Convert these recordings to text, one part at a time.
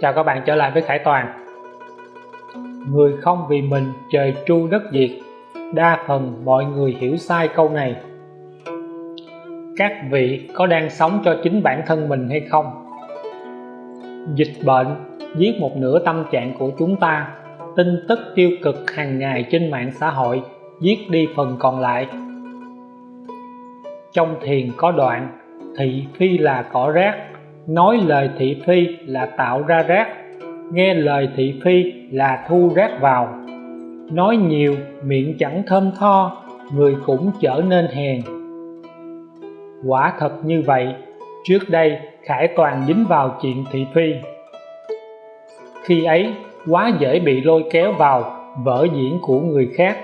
Chào các bạn trở lại với Khải Toàn. Người không vì mình trời tru đất diệt, Đa phần mọi người hiểu sai câu này. Các vị có đang sống cho chính bản thân mình hay không? Dịch bệnh giết một nửa tâm trạng của chúng ta, Tin tức tiêu cực hàng ngày trên mạng xã hội giết đi phần còn lại. Trong thiền có đoạn, Thị phi là cỏ rác nói lời thị phi là tạo ra rác, nghe lời thị phi là thu rác vào. Nói nhiều, miệng chẳng thơm tho, người cũng trở nên hèn. Quả thật như vậy, trước đây khải toàn dính vào chuyện thị phi. Khi ấy, quá dễ bị lôi kéo vào vở diễn của người khác.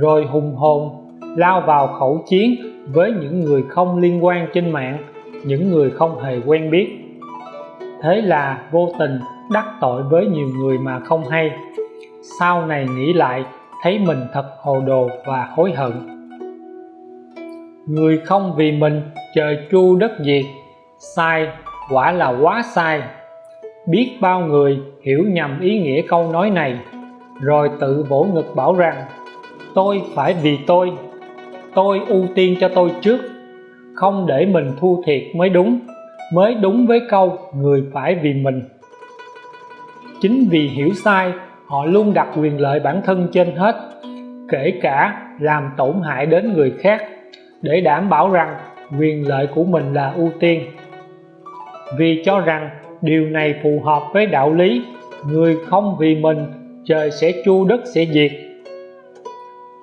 Rồi hùng hồn lao vào khẩu chiến với những người không liên quan trên mạng những người không hề quen biết. Thế là vô tình đắc tội với nhiều người mà không hay. Sau này nghĩ lại, thấy mình thật hồ đồ và hối hận. Người không vì mình trời chu đất diệt, sai quả là quá sai. Biết bao người hiểu nhầm ý nghĩa câu nói này, rồi tự vỗ ngực bảo rằng, tôi phải vì tôi tôi ưu tiên cho tôi trước không để mình thua thiệt mới đúng mới đúng với câu người phải vì mình chính vì hiểu sai, họ luôn đặt quyền lợi bản thân trên hết, kể cả làm tổn hại đến người khác, để đảm bảo rằng quyền lợi của mình là ưu tiên. Vì cho rằng điều này phù hợp với đạo lý, người không vì mình, trời sẽ chu đất sẽ diệt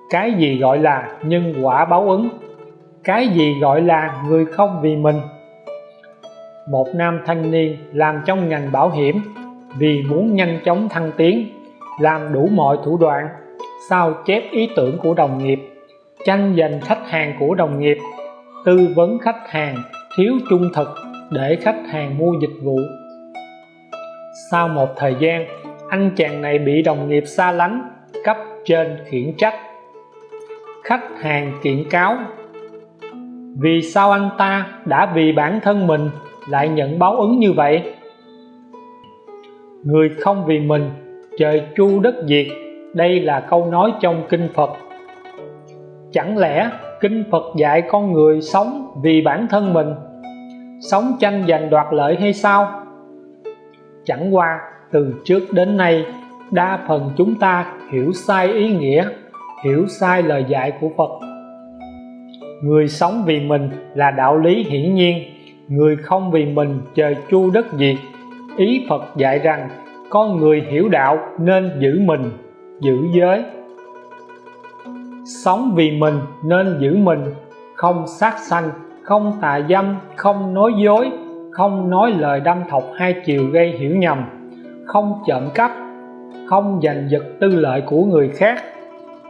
cái gì gọi là nhân quả báo ứng? Cái gì gọi là người không vì mình? Một nam thanh niên làm trong ngành bảo hiểm vì muốn nhanh chóng thăng tiến, làm đủ mọi thủ đoạn, sao chép ý tưởng của đồng nghiệp, tranh giành khách hàng của đồng nghiệp, tư vấn khách hàng, thiếu trung thực để khách hàng mua dịch vụ. Sau một thời gian, anh chàng này bị đồng nghiệp xa lánh, cấp trên khiển trách. Khách hàng kiện cáo vì sao anh ta đã vì bản thân mình lại nhận báo ứng như vậy? Người không vì mình trời chu đất diệt, đây là câu nói trong kinh Phật. Chẳng lẽ kinh Phật dạy con người sống vì bản thân mình, sống tranh giành đoạt lợi hay sao? Chẳng qua từ trước đến nay, đa phần chúng ta hiểu sai ý nghĩa, hiểu sai lời dạy của Phật người sống vì mình là đạo lý hiển nhiên. Người không vì mình trời chu đất diệt ý Phật dạy rằng, con người hiểu đạo nên giữ mình, giữ giới. Sống vì mình nên giữ mình, không sát sanh, không tà dâm, không nói dối, không nói lời đâm thọc hai chiều gây hiểu nhầm, không trộm cắp, không giành giật tư lợi của người khác,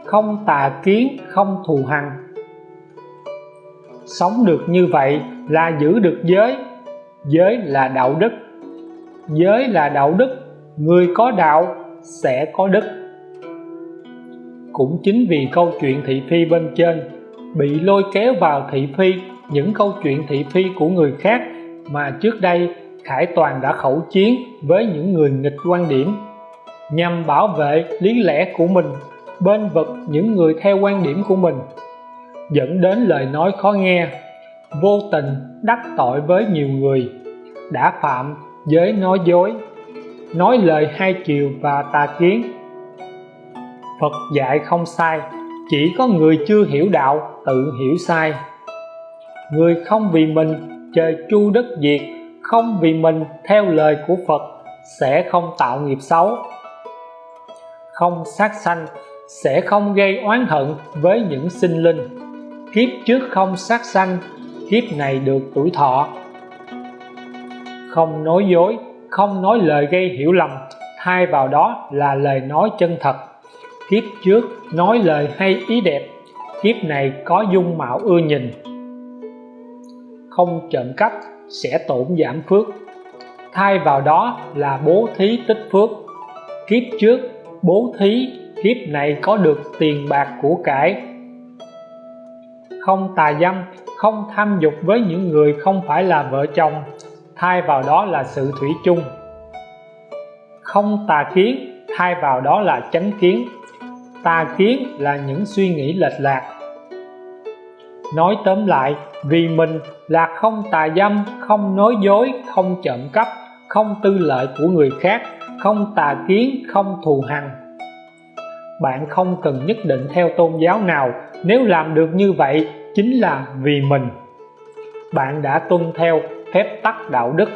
không tà kiến, không thù hằn sống được như vậy là giữ được giới. Giới là đạo đức. Giới là đạo đức. Người có đạo sẽ có đức. Cũng chính vì câu chuyện thị phi bên trên bị lôi kéo vào thị phi, những câu chuyện thị phi của người khác mà trước đây Khải Toàn đã khẩu chiến với những người nghịch quan điểm, nhằm bảo vệ lý lẽ của mình bên vực những người theo quan điểm của mình dẫn đến lời nói khó nghe. Vô tình đắc tội với nhiều người, đã phạm giới nói dối, nói lời hai chiều và tà kiến. Phật dạy không sai, chỉ có người chưa hiểu đạo tự hiểu sai. Người không vì mình trời chu đất diệt, không vì mình theo lời của Phật sẽ không tạo nghiệp xấu. Không sát sanh sẽ không gây oán hận với những sinh linh kiếp trước không sát sanh, kiếp này được tuổi thọ. Không nói dối, không nói lời gây hiểu lầm, thay vào đó là lời nói chân thật. Kiếp trước nói lời hay ý đẹp, kiếp này có dung mạo ưa nhìn. Không trộm cắp sẽ tổn giảm phước. Thay vào đó là bố thí tích phước. Kiếp trước bố thí, kiếp này có được tiền bạc của cải không tà dâm, không tham dục với những người không phải là vợ chồng, thay vào đó là sự thủy chung. Không tà kiến, thay vào đó là chánh kiến. Tà kiến là những suy nghĩ lệch lạc. Nói tóm lại, vì mình là không tà dâm, không nói dối, không trộm cắp, không tư lợi của người khác, không tà kiến, không thù hằn. Bạn không cần nhất định theo tôn giáo nào nếu làm được như vậy chính là vì mình. Bạn đã tuân theo phép tắc đạo đức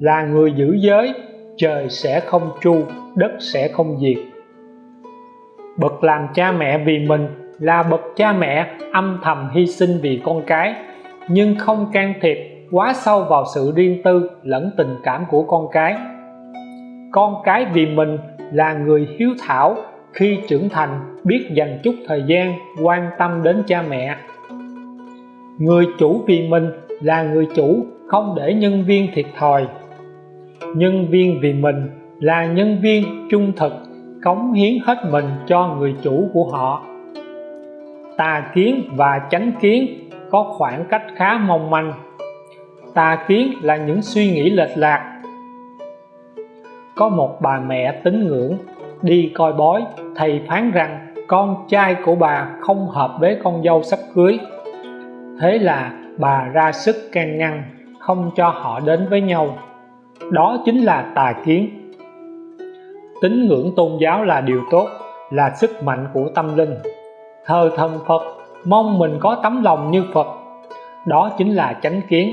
là người giữ giới trời sẽ không chu, đất sẽ không diệt. Bậc làm cha mẹ vì mình là bậc cha mẹ âm thầm hy sinh vì con cái nhưng không can thiệp quá sâu vào sự riêng tư lẫn tình cảm của con cái. Con cái vì mình là người hiếu thảo khi trưởng thành, biết dành chút thời gian quan tâm đến cha mẹ. Người chủ vì mình là người chủ, không để nhân viên thiệt thòi. Nhân viên vì mình là nhân viên trung thực, cống hiến hết mình cho người chủ của họ. Tà kiến và chánh kiến có khoảng cách khá mong manh. Tà kiến là những suy nghĩ lệch lạc. Có một bà mẹ tín ngưỡng đi coi bói. Thầy phán rằng, con trai của bà không hợp với con dâu sắp cưới. Thế là bà ra sức can ngăn, không cho họ đến với nhau. Đó chính là tà kiến. Tín ngưỡng tôn giáo là điều tốt, là sức mạnh của tâm linh. Thờ thần Phật, mong mình có tấm lòng như Phật. Đó chính là chánh kiến.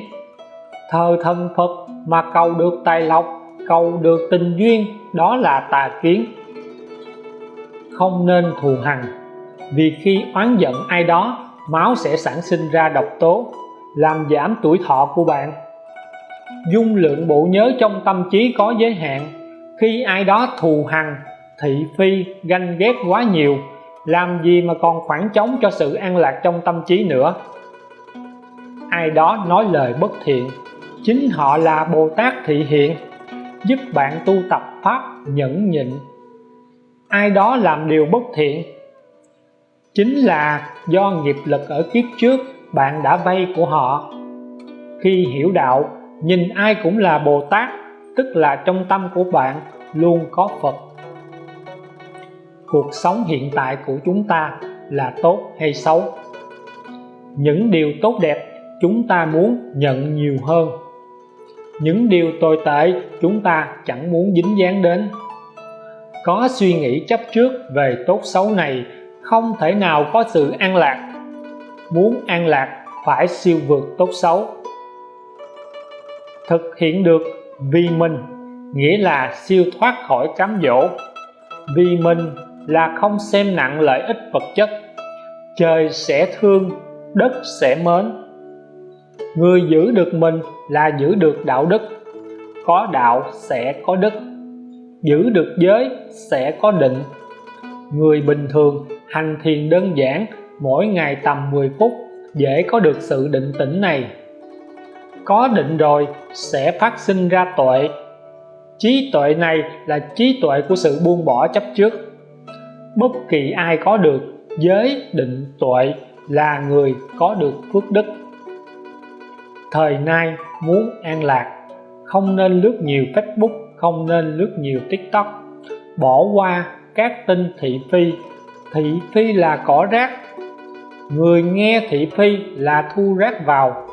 Thờ thần Phật mà cầu được tài lộc, cầu được tình duyên, đó là tà kiến không nên thù hằn. Vì khi oán giận ai đó, máu sẽ sản sinh ra độc tố, làm giảm tuổi thọ của bạn. Dung lượng bộ nhớ trong tâm trí có giới hạn. Khi ai đó thù hằn, thị phi, ganh ghét quá nhiều, làm gì mà còn khoảng trống cho sự an lạc trong tâm trí nữa? Ai đó nói lời bất thiện, chính họ là Bồ Tát thị hiện, giúp bạn tu tập pháp nhẫn nhịn ai đó làm điều bất thiện. Chính là do nghiệp lực ở kiếp trước, bạn đã vay của họ. Khi hiểu đạo, nhìn ai cũng là Bồ Tát, tức là trong tâm của bạn luôn có Phật. Cuộc sống hiện tại của chúng ta là tốt hay xấu? Những điều tốt đẹp chúng ta muốn nhận nhiều hơn. Những điều tồi tệ chúng ta chẳng muốn dính dáng đến có suy nghĩ chấp trước về tốt xấu này, không thể nào có sự an lạc. Muốn an lạc, phải siêu vượt tốt xấu. Thực hiện được vì mình, nghĩa là siêu thoát khỏi cám dỗ. Vì mình là không xem nặng lợi ích vật chất. Trời sẽ thương, đất sẽ mến. Người giữ được mình là giữ được đạo đức. Có đạo sẽ có đức giữ được giới sẽ có định. Người bình thường hành thiền đơn giản, mỗi ngày tầm 10 phút, dễ có được sự định tĩnh này. Có định rồi, sẽ phát sinh ra tuệ. Trí tuệ này là trí tuệ của sự buông bỏ chấp trước. Bất kỳ ai có được giới định tuệ là người có được phước đức. Thời nay muốn an lạc, không nên lướt nhiều Facebook không nên lướt nhiều TikTok. Bỏ qua các tin thị phi. Thị phi là cỏ rác. Người nghe thị phi là thu rác vào.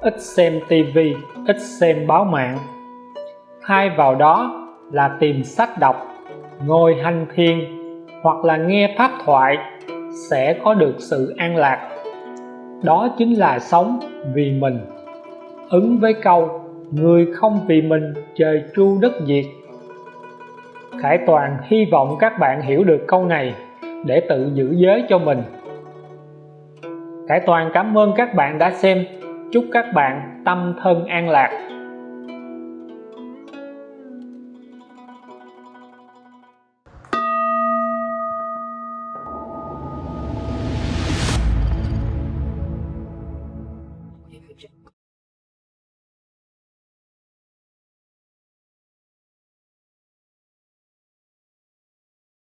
Ít xem tivi ít xem báo mạng. Thay vào đó là tìm sách đọc, ngồi hành thiền, hoặc là nghe pháp thoại sẽ có được sự an lạc. Đó chính là sống vì mình. Ứng với câu người không vì mình trời tru đất diệt. Khải Toàn hy vọng các bạn hiểu được câu này để tự giữ giới cho mình. Khải Toàn cảm ơn các bạn đã xem. Chúc các bạn tâm thân an lạc.